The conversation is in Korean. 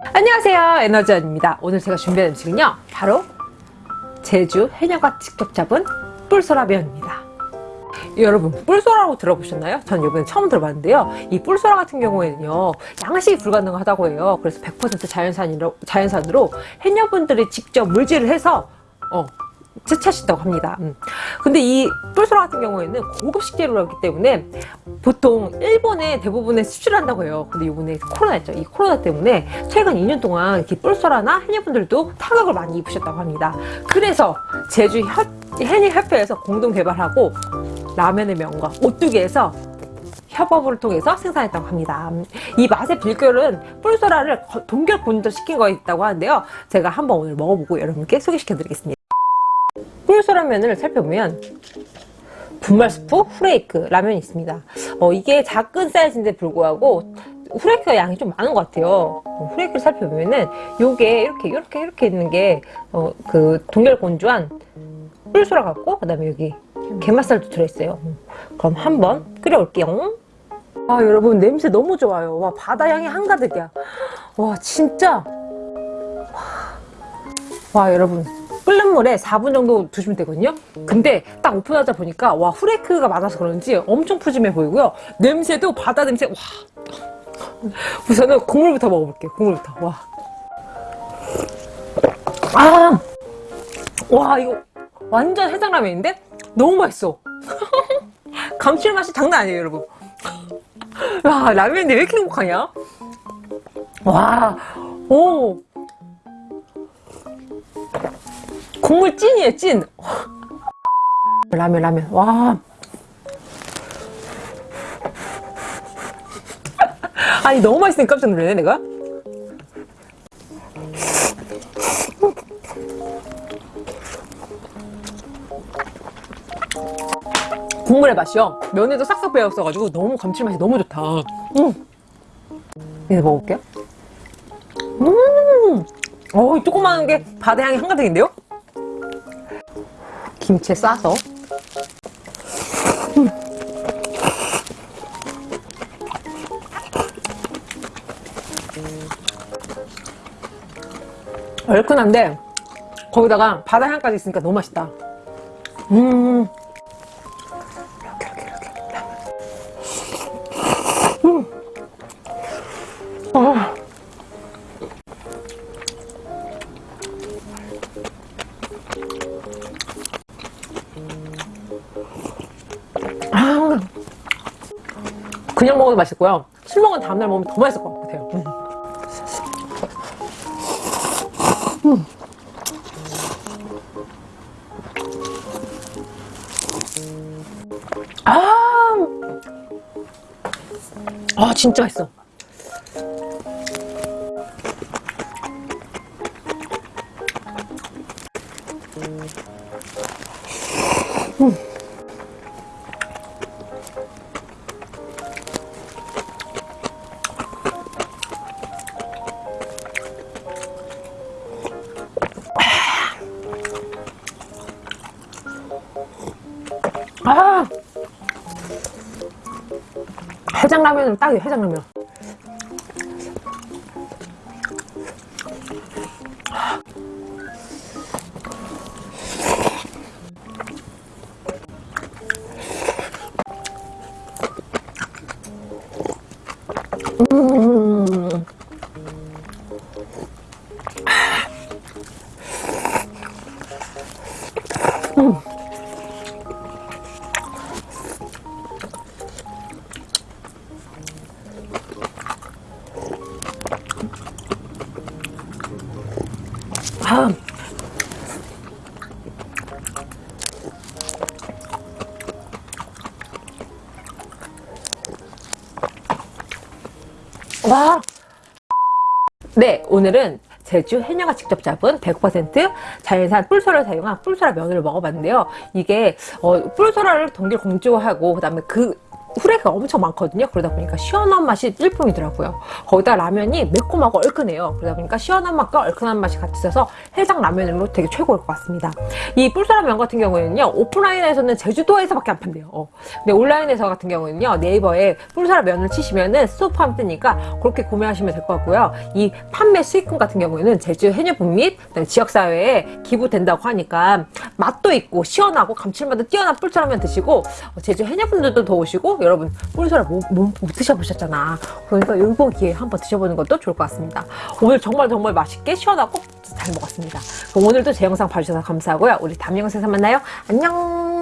안녕하세요. 에너지원입니다. 오늘 제가 준비한 음식은요. 바로 제주 해녀가 직접 잡은 뿔소라면입니다. 여러분 뿔소라라고 들어보셨나요? 전 이번에 처음 들어봤는데요. 이 뿔소라 같은 경우에는요 양식이 불가능하다고 해요. 그래서 100% 자연산으로, 자연산으로 해녀분들이 직접 물질을 해서 어, 채취하신다고 합니다. 음. 근데 이 뿔소라 같은 경우에는 고급 식재료라기 때문에 보통 일본에 대부분에 수출한다고 해요. 근데 이번에 코로나 있죠. 이 코로나 때문에 최근 2년 동안 이렇게 뿔소라나 해녀분들도 타격을 많이 입으셨다고 합니다. 그래서 제주 해녀협회에서 공동 개발하고 라면의 명가 오뚜기에서 협업을 통해서 생산했다고 합니다. 이 맛의 비결은 뿔소라를 동결 건조시킨 거에 있다고 하는데요. 제가 한번 오늘 먹어보고 여러분께 소개시켜 드리겠습니다. 꿀소라면을 살펴보면 분말 스프 후레이크 라면이 있습니다. 어, 이게 작은 사이즈인데 불구하고 후레이크가 양이 좀 많은 것 같아요. 어, 후레이크를 살펴보면은 요게 이렇게 이렇게 이렇게 있는 게 어, 그 동결 건조한 꿀소라 같고 그 다음에 여기 게맛살도 들어있어요. 그럼 한번 끓여올게요. 아 여러분 냄새 너무 좋아요. 와 바다 향이 한가득이야. 와 진짜. 와 여러분 끓는 물에 4분 정도 두시면 되거든요. 근데 딱 오픈하다 보니까 와 후레이크가 많아서 그런지 엄청 푸짐해 보이고요. 냄새도 바다 냄새 와. 우선은 국물부터 먹어볼게요 국물부터. 와. 아! 와 이거 완전 해장라면인데? 너무 맛있어. 감칠맛이 장난 아니에요 여러분. 와 라면인데 왜 이렇게 행복하냐? 와 오. 국물 찐이에요 찐. 라면 라면. 와. 아니 너무 맛있으니까 깜짝 놀라네 내가. 국물의 맛이요. 면에도 싹싹 배었어가지고 너무 감칠맛이 너무 좋다. 음. 이제 먹어볼게요. 음. 어, 조그마한 게 바다 향이 한가득인데요? 김치에 싸서 음. 얼큰한데 거기다가 바다 향까지 있으니까 너무 맛있다 음 음. 어. 아, 그냥 먹어도 맛있고요 술 먹은 다음날 먹으면 더 맛있을 것 같아요 음. 음. 아, 아 진짜 맛있어 음. 아 해장라면은 딱이에요 해장라면 음. 음. 아. 와. 네, 오늘은 제주 해녀가 직접 잡은 100% 자연산 뿔소라를 사용한 뿔소라 면을 먹어봤는데요. 이게 어, 뿔소라를 동결 공조하고 그다음에 그 후레가 엄청 많거든요. 그러다 보니까 시원한 맛이 일품이더라고요. 거기다 라면이 매콤하고 얼큰해요. 그러다 보니까 시원한 맛과 얼큰한 맛이 같이 있어서 해장 라면으로 되게 최고일 것 같습니다. 이 뿔소라면 같은 경우에는요. 오프라인에서는 제주도에서밖에 안 판대요. 어. 근데 온라인에서 같은 경우에는요. 네이버에 뿔소라면을 치시면은 스토팜 뜨니까 그렇게 구매하시면 될 것 같고요. 이 판매 수익금 같은 경우에는 제주 해녀분 및 지역사회에 기부된다고 하니까 맛도 있고 시원하고 감칠맛도 뛰어난 뿔소라면 드시고 어, 제주 해녀분들도 더 오시고 여러분 뿔소라 못, 못, 못 드셔보셨잖아. 그러니까 이번 기회에 한번 드셔보는 것도 좋을 것 같습니다. 오늘 정말 정말 맛있게 시원하고 잘 먹었습니다. 오늘도 제 영상 봐주셔서 감사하고요. 우리 다음 영상에서 만나요. 안녕!